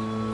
you.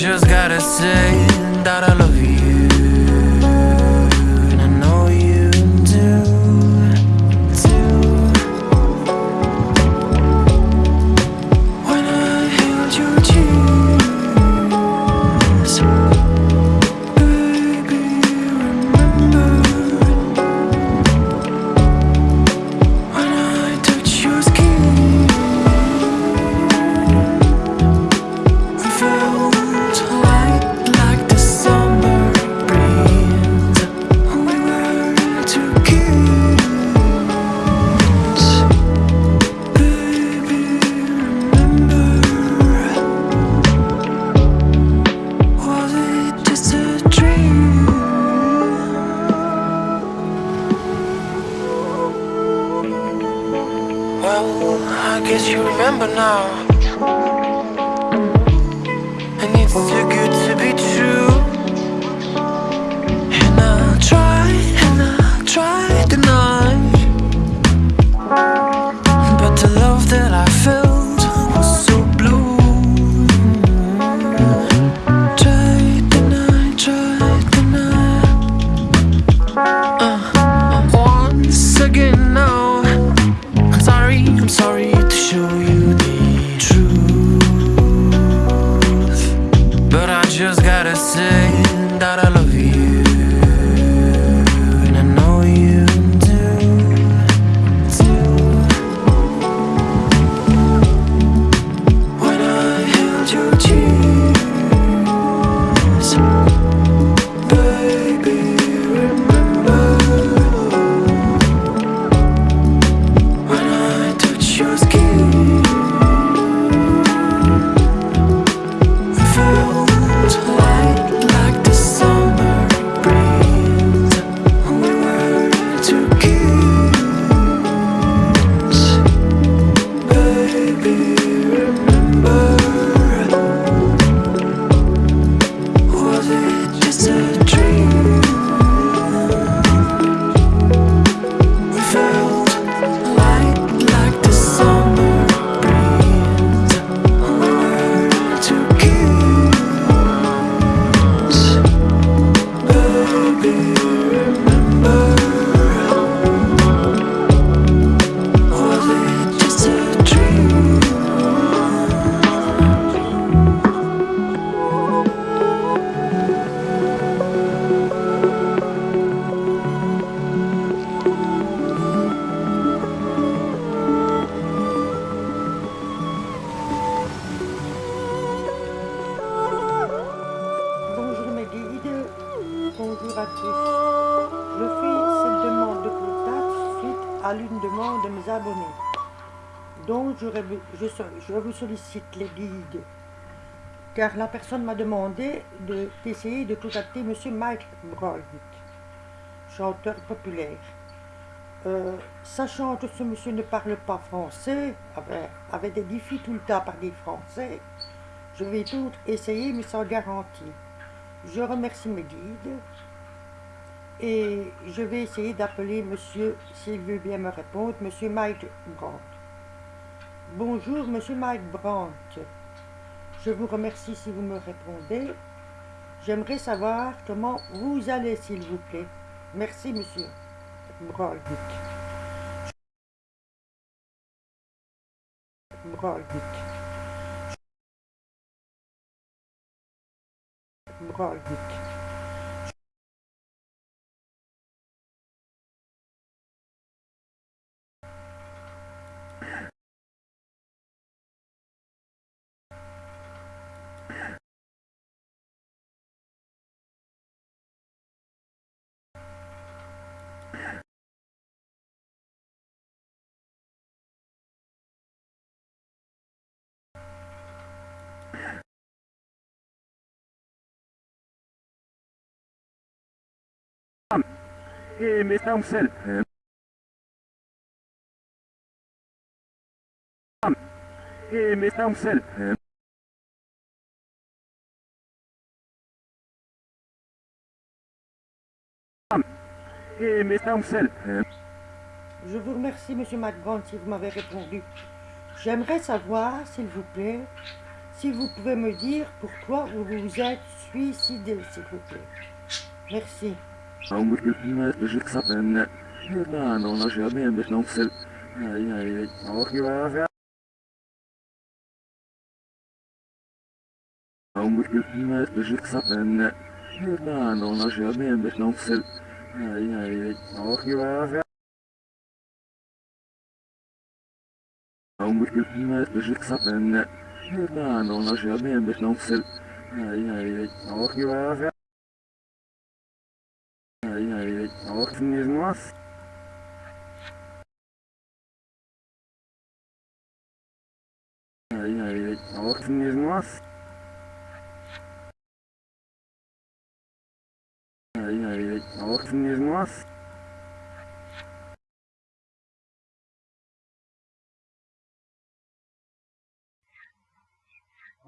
Just gotta say that I love you. Well, I guess you remember now. And it's to Je fais cette demande de contact suite à l'une demande de mes abonnés. Donc je, vous sollicite les guides, car la personne m'a demandé de- d'essayer de contacter Monsieur Mike Brown, chanteur populaire. Euh, sachant que ce monsieur ne parle pas français, avait, des difficultés à parler français, je vais tout essayer mais sans garantie. Je remercie mes guides et je vais essayer d'appeler monsieur, s'il veut bien me répondre, monsieur Mike Brandt. Bonjour monsieur Mike Brandt. Je vous remercie si vous me répondez. J'aimerais savoir comment vous allez, s'il vous plaît. Merci monsieur Brandt. Brandt. Brandt. et mes sel. Et mes sel. Et mes. Je vous remercie, Monsieur McGant, si vous m'avez répondu. J'aimerais savoir, s'il vous plaît, si vous pouvez me dire pourquoi vous vous êtes suicidé, s'il vous plaît. Merci. a um não, não, não, não, não, né ah não, não, não, não, não, sei. Ai, não, não, não, não, não, não, não, não, não, de não, não, não, não, não, não, não, não, não, não, não, não, ai, ai. não, não, não, não, não, não, não, não, não, não, não, não, não, não, não, não, não, não, não, Ai, não, não, não, はいはいはい。お願いします。はいはいはい。お願いします。はいはいはい。お願いします。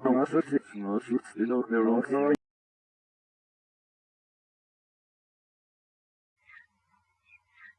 話してしまうし、指導でろくない。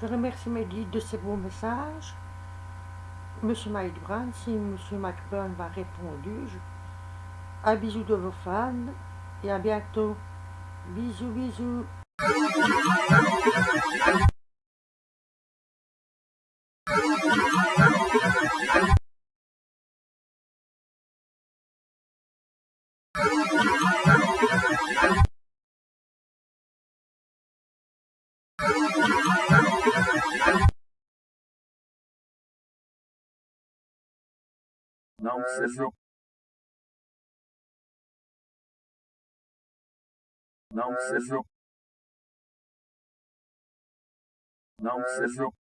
Je remercie mes de ces beaux messages. Monsieur Mike si Monsieur Mike Brown m'a répondu, un bisou de vos fans et à bientôt. Bisous, bisous. Não seja. Não seja. Não seja.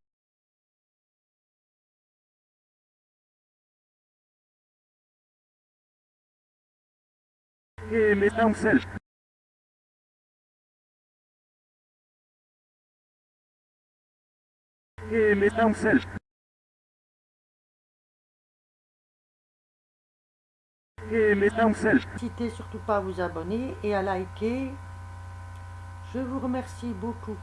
et mes étincelles. Et mes étincelles. Et mes étincelles. N'hésitez surtout pas à vous abonner et à liker. Je vous remercie beaucoup.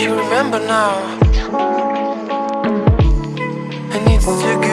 you remember now. I need to